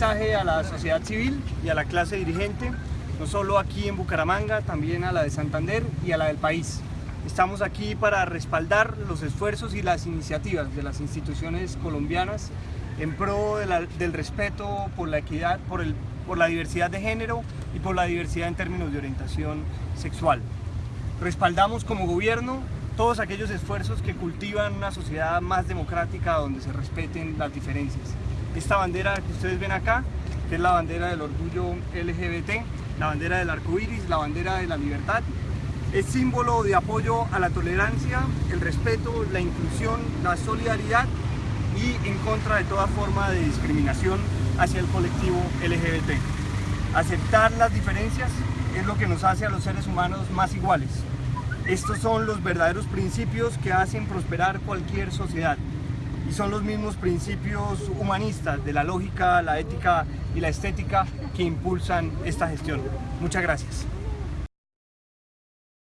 mensaje a la sociedad civil y a la clase dirigente, no solo aquí en Bucaramanga, también a la de Santander y a la del país. Estamos aquí para respaldar los esfuerzos y las iniciativas de las instituciones colombianas en pro del respeto por la equidad, por, el, por la diversidad de género y por la diversidad en términos de orientación sexual. Respaldamos como gobierno todos aquellos esfuerzos que cultivan una sociedad más democrática donde se respeten las diferencias. Esta bandera que ustedes ven acá, que es la bandera del orgullo LGBT, la bandera del arco iris, la bandera de la libertad, es símbolo de apoyo a la tolerancia, el respeto, la inclusión, la solidaridad y en contra de toda forma de discriminación hacia el colectivo LGBT. Aceptar las diferencias es lo que nos hace a los seres humanos más iguales. Estos son los verdaderos principios que hacen prosperar cualquier sociedad y son los mismos principios humanistas de la lógica, la ética y la estética que impulsan esta gestión. Muchas gracias.